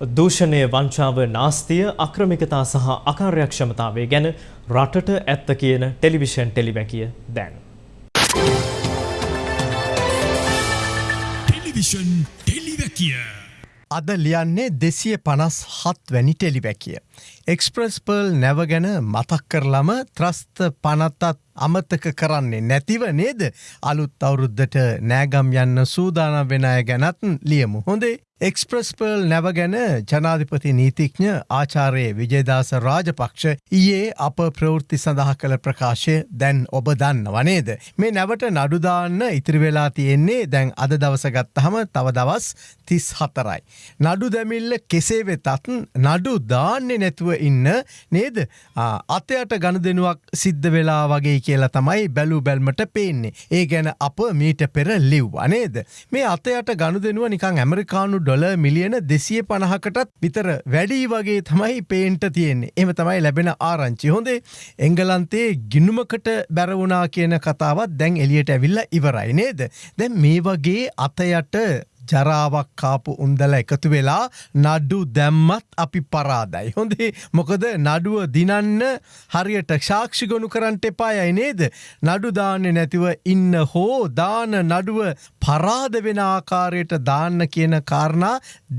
දූෂණය වංචාව නාස්තිය අක්‍රමිකතා සහ අකාර්යක්ෂමතාවය ගැන රටට ඇත්ත කියන ටෙලිවිෂන් ටෙලිවැකිය දැන්. ටෙලිවිෂන් ටෙලිවැකිය. අද ලියන්නේ දෙසිය පනස් හත් වැනි ටෙලිවැකිය. එක්ස්ප්‍රස් පර්ල් නැව ගැන මතක් කරලම ත්‍රස්ත පනත්තත් අමතක කරන්නේ නැතිව නේද අලුත් අවුරුද්ධට නෑගම් යන්න සූදානම් වෙන අය ගැනත් ලියමු හොඳේ එක්ස්ප්‍රස් පර්ල් නැව ගැන ජනාධිපති නීතිඥ ආචාරයේ විජේදාස රාජපක්ෂ ඊයේ අප ප්‍රවෘත්ති සඳහා කළ ප්‍රකාශය දැන් ඔබ දන්න වනේද. මේ නැවට නඩුදාන්න ඉතිරිවෙලා තියෙන්නේ දැන් අද දවසගත්තහම තව දවස් තිස් හතරයි. නඩු දැමිල්ල කෙසේ වෙතත් නඩු දාන්නේ නැතුව ඉන්න නේද අතයට ගණ දෙනුවක් සිද්ධ වෙලා වගේ කියලා තමයි බැලූ බැල්මට පේන්නේ. ඒ ගැන අප මීට පෙර ලිව්වා නේද. මේ අතයට ගණු දෙනුව නිකං ඇමරිකානු ඩොල මිලියන දෙසිය පණහකටත් විතර වැඩී වගේ තමයි පේන්ට තියෙන්නේ එම තමයි ලැබෙන ආරංචි හොඳේ එංගලන්තේ ගිනුමකට බැරවුනා කියන කතාවත් දැන් එලියට ඇවිල්ල ඉවරයි නේද. දැන් මේ වගේ අතයට ජරාවක් කාපු උන්දල එකතු වෙලා නඩ්ඩු දැම්මත් අපි පරාදයි. හොඳේ මොකද නඩුව දිනන්න හරියට ක්ෂාක්ෂි ගොනු කරන්ට එපායයි නේද. නඩුදාන්න නැතිව ඉන්න හෝ දාන නඩුව පරාද වෙන ආකාරයට දාන්න කියන කාරණා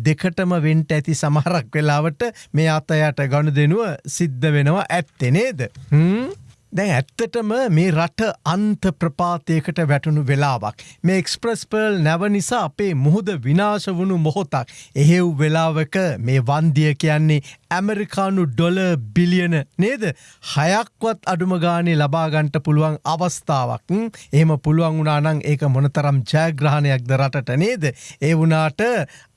දෙකටම වෙන්ට ඇති සමහරක් වෙලාවට මේ අතයට ගණු දෙනුව සිද්ධ වෙනවා ඇත්තෙ නේද. හම්? දැන් ඇත්තටම මේ රට අන්ත ප්‍රපාතයකට වැටුණු වෙලාවක්. මේ එක්ස්ප්‍රස් පර්ල් නැව නිසා අපේ මුහුද විනාශ වුණු මොහොතක්. එහෙව් වෙලාවක මේ වන්දිය කියන්නේ ඇමරිකානු ඩොල බිලියන නේද? හයක්වත් අඩුම ගානේ ලබාගන්ට පුළුවන් අවස්ථාවක්. එහෙම පුළුවන් වුණානං ඒක මොනතරම් ජයග්‍රහණයක්ද රටට නේද? ඒ වුනාට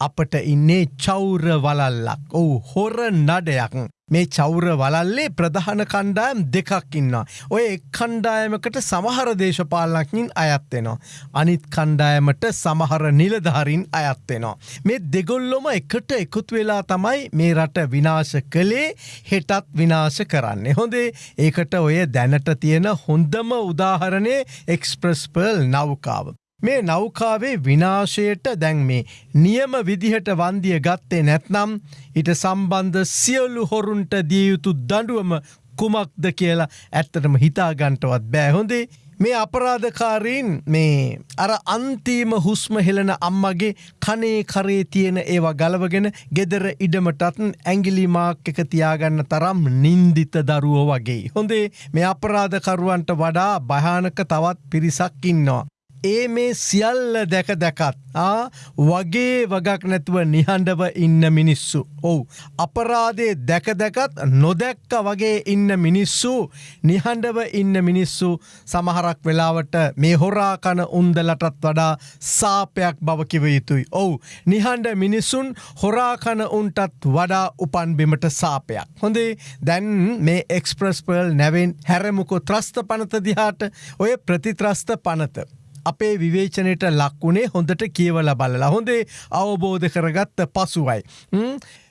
අපට ඉන්නේ චෞර වලල්ලක් ඔවු හොර නඩයක්. මේ චෞර වලල්ලේ ප්‍රධාන කණ්ඩායම් දෙකක් ඉන්න. ඔය එක් කණ්ඩායමකට සමහර දේශපාලනකින් අයත්වෙනවා. අනිත් කණ්ඩායමට සමහර නිලධාරින් අයත්වෙනවා. මේ දෙගොල්ලොම එකට එකතු වෙලා තමයි මේ රට විනාශ කළේ හෙටත් විනාශ කරන්නේ. හොඳේ ඒකට ඔය දැනට තියෙන හොඳම උදාහරණය එක්ස්ප්‍රස්පර්ල් නෞකාව. මේ නෞකාවේ විනාශයට දැන් මේ නියම විදිහට වන්දිය ගත්තේ නැත්නම් ඉට සම්බන්ධ සියලු හොරුන්ට දියයුතු දඩුවම කුමක්ද කියලා ඇත්තටම හිතාගන්ටවත් බෑහොඳේ මේ අපරාධකාරීන් මේ අර අන්තිම හුස්ම හෙලන අම්මගේ කනේ කරේ තියෙන ඒවා ගලවගෙන ගෙදර ඉඩමටත් ඇංගිලිමාක් එක තියාගන්න තරම් නින්දිත දරුවෝ වගේ. හොඳේ මේ අපරාධකරුවන්ට වඩා භයානක තවත් පිරිසක් ඉන්නවා. ඒ මේ සියල්ල දැක දැකත් ආ වගේ වගක් නැතුව නිහඬව ඉන්න මිනිස්සු. ඔවු. අපරාදේ දැක දැකත් නොදැක්ක වගේ ඉන්න මිනිස්සු නිහඬව ඉන්න මිනිස්සු සමහරක් වෙලාවට මේ හොරාකන උන්දලටත් වඩා සාපයක් බවකිව යුතුයි. ඔවු. නිහඬ මිනිස්සුන් හොරාකන උන්ටත් වඩා උපන් බිමට සාපයක්. හොඳේ දැන් මේ එක්ස්ප්‍රස් පර්ල් නැවෙන් හැරමුකු ත්‍රස්ත පනත දිහාට ඔය ප්‍රතිත්‍රස්ත පනත. අපේ විවේචනයට ලක්වුණේ හොඳට කියවල බලලා හොඳේ අවබෝධ කරගත්ත පසුවයි.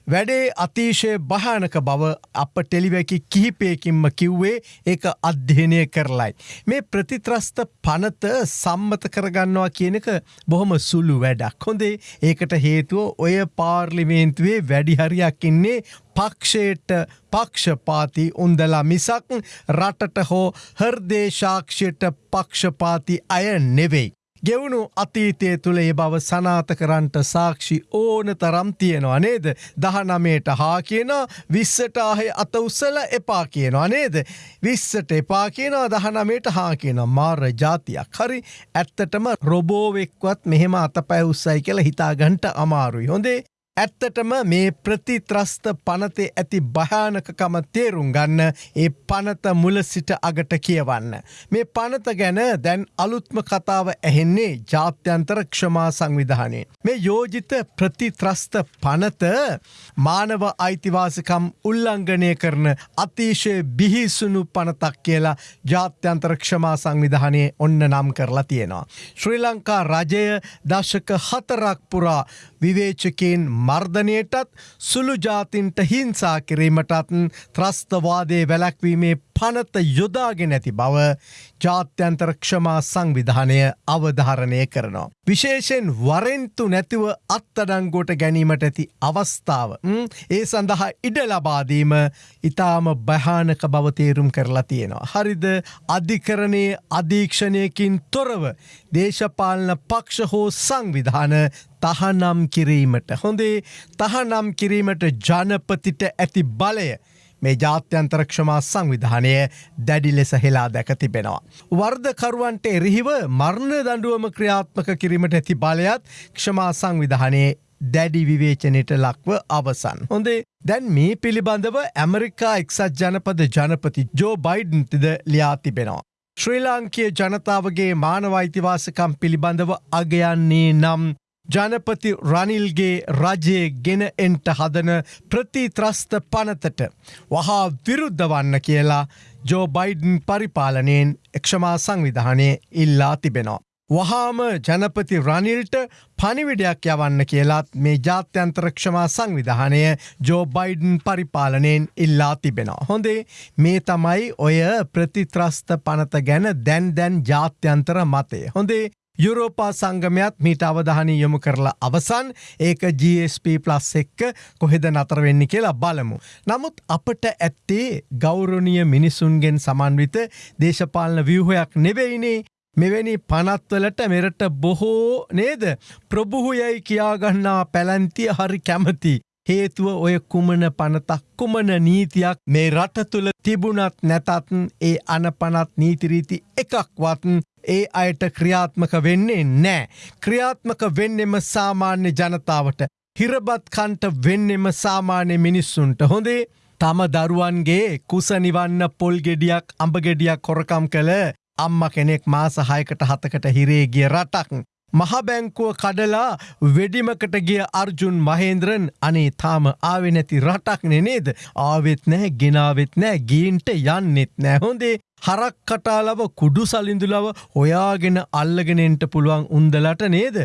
වැඩේ අතිශය භානක බව අප ටෙලිවැකි කිහිපයකින්ම කිව්වේ ඒක අධ්‍යනය කරලයි. මේ ප්‍රතිත්‍රස්ත පනත සම්මත කරගන්නවා කියන එක බොහොම සුළු වැඩක් හොඳේ ඒකට හේතුව ඔය පාර්ලිමේන්තුවේ වැඩිහරියක් ඉන්නේ පක්ෂයට පක්ෂපාති උන්දලා මිසක් රටට හෝ හර්දේශාක්ෂයට පක්ෂපාති අය නෙවෙයි. ගෙවුණු අතීතය තුළ ඒ බව සනාත කරන්ට සාක්ෂි ඕන තරම් තියෙනවා නේද. දහනමයට හා කියන විස්සටාහෙ අත උස්සල එපා කියනවා නේද. විස්සට එපා කියනවා දහනමයට හා කියන මාර ජාතියක් හරි ඇත්තටම රොබෝවෙක්වත් මෙහෙම අත පැ උස්සයි කියලා හිතාගන්ට අමාරුයි හොඳේ ඇත්තටම මේ ප්‍රතිත්‍රස්ත පනතේ ඇති භයානකකම තේරුම් ගන්න ඒ පනත මුල සිට අගට කියවන්න. මේ පනත ගැන දැන් අලුත්ම කතාව ඇහෙන්නේ ජාත්‍යන්තර ක්ෂමා සංවිධානයෙන්. මේ යෝජිත ප්‍රතිත්‍රස්ත පනත මානව අයිතිවාසිකම් උල්ලංඝනය කරන අතිශය බිහිසුණු පනතක් කියලා ජාත්‍යන්තර ක්ෂමා සංවිධානය ඔන්න නම් කරලා තියෙනවා. ශ්‍රී ලංකා රජය දශක හතරක් පුරා විවේචකයෙන් මර්ධනයටත් සුළු ජාතින්ට හිංසා කිරීමටත් ත්‍රස්තවාදය වැලැක්වීමේ පනත යොදාගෙන ඇති බව ජාත්‍යන්තර ක්ෂමා සංවිධානය අවධාරණය කරනවා. විශේෂෙන් වරෙන්තු නැතිව අත්තඩංගෝට ගැනීමට ඇති අවස්ථාව. ඒ සඳහා ඉඩ ලබාදීම ඉතාම භයානක බවතේරුම් කරලා තියෙනවා. හරිද අධිකරණයේ අධීක්ෂණයකින් තොරව දේශපාලන පක්ෂ හෝ සංවිධාන තහනම් කිරීමට. හොඳේ තහනම් කිරීමට ජනපතිට ඇති බලය. මේ ජාත්‍යන්තර ක්ෂමා සංවිධානය දැඩි ලෙස හෙලා දැක තිබෙනවා. වර්ධකරුවන්ට එරහිව මර්ණ දඩුවම ක්‍රියාත්මක කිරීමට ඇති බලයත් ක්ෂමා සංවිධානයේ දැඩි විවේචනයට ලක්ව අවසන්. හොඳේ දැන් මේ පිළිබඳව ඇමරිකා එක්සත් ජනපද ජනපති ජෝ බයිඩන්තිද ලියා තිබෙනවා. ශ්‍රී ලාංකය ජනතාවගේ මානවයිතිවාසකම් පිළිබඳව අගයන්නේ නම් ජනපති රනිල්ගේ රජයේ ගෙන එන්ට හදන ප්‍රතිත්‍රස්ත පනතට වහා විරුද්ධ වන්න කියලා ජෝ බයිඩන් පරිපාලනයෙන් එක්ෂමා සංවිධානය ඉල්ලා තිබෙනවා. වහාම ජනපති රනිල්ට පනිවිඩයක් යවන්න කියලාත් මේ ජාත්‍යන්තරක්ෂමා සංවිධානය ජෝ බයිඩන් පරිපාලනයෙන් ඉල්ලා තිබෙනවා. හොඳේ මේ තමයි ඔය ප්‍රතිත්‍රස්ත පනත ගැන දැන් දැන් ජාත්‍යන්තර මතය. හොඳේ යුරෝපා සංගමයත් මීට අවධානය යොමු කරලා අවසන් ඒක GSP ප්ලස් එක්ක කොහෙද නතර වෙන්න කියලා බලමු. නමුත් අපට ඇත්තේ ගෞරණිය මිනිසුන්ගෙන් සමන්විත දේශපාලන ව්‍යහයක් නෙවෙයිනේ මෙවැනි පනත්වලට මෙරට බොහෝ නේද ප්‍රභුහයයි කියාගන්නා පැලැන්තිය හරි කැමති. හේතුව ඔය කුමන පනතක් කුමන නීතියක් මේ රට තුළ තිබුණත් නැතත් ඒ අනපනත් නීතිරීති එකක්වත් ඒ අයට ක්‍රියාත්මක වෙන්නේ නෑ. ක්‍රියාත්මක වෙන්නෙම සාමාන්‍ය ජනතාවට. හිරබත් කන්ට වෙන්නෙම සාමාන්‍ය මිනිස්සුන්ට හොඳේ තම දරුවන්ගේ කුසනිවන්න පොල්ගෙඩියක් අඹගෙඩියක් කොරකම් කළ අම්ම කෙනෙක් මාසහයකට හතකට හිරේගිය රටක්. මහබැංකුව කඩලා වෙඩිමකට ගිය අර්ජුන් මහේන්ද්‍රන් අනේ තාම ආවෙ නැති රටක් නෙනේද ආවෙත් නෑ ගෙනාවෙත් නෑ ගීන්ට යන්නෙත් නෑ හොඳේ හරක් කටාලව කුඩු සලිඳුලව හොයාගෙන අල්ලගෙනෙන්ට පුළුවන් උන්දලට නේද.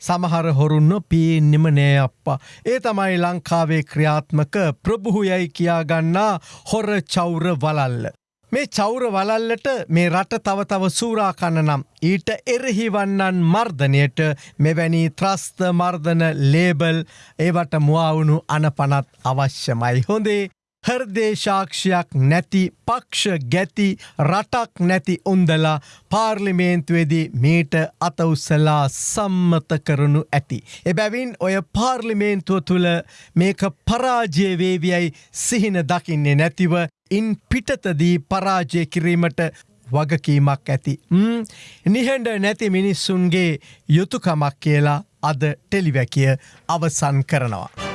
සමහර හොරුන්න පේන්නෙම නෑ අප්පා. ඒ තමයි ලංකාවේ ක්‍රියාත්මක ප්‍රභුහයයි කියාගන්නා හොර චෞර වලල්ල. මේ චෞර වලල්ලට මේ රට තව තව සූරාකන්න නම් ඊට එරෙහිවන්නන් මර්ධනයට මෙවැනි ත්‍රස්ත මර්ධන ලේබල් ඒවට මුවවුණු අනපනත් අවශ්‍යමයි හොඳේ හර්දේශාක්ෂයක් නැති පක්ෂ ගැති රටක් නැති උන්දලා පාර්ලිමේන්තුවේදී මීට අතඋස්සලා සම්මත කරනු ඇති. එබැවින් ඔය පාර්ලිමේන්තුව තුළ මේක පරාජයවේවියයි සිහින දකින්නේ නැතිව ඉන් පිටතදී පරාජය කිරීමට වගකීමක් ඇති. නිහඬ නැති මිනිස්සුන්ගේ යුතුකමක් කියලා අද ටෙලිවැකිය අවසන් කරනවා.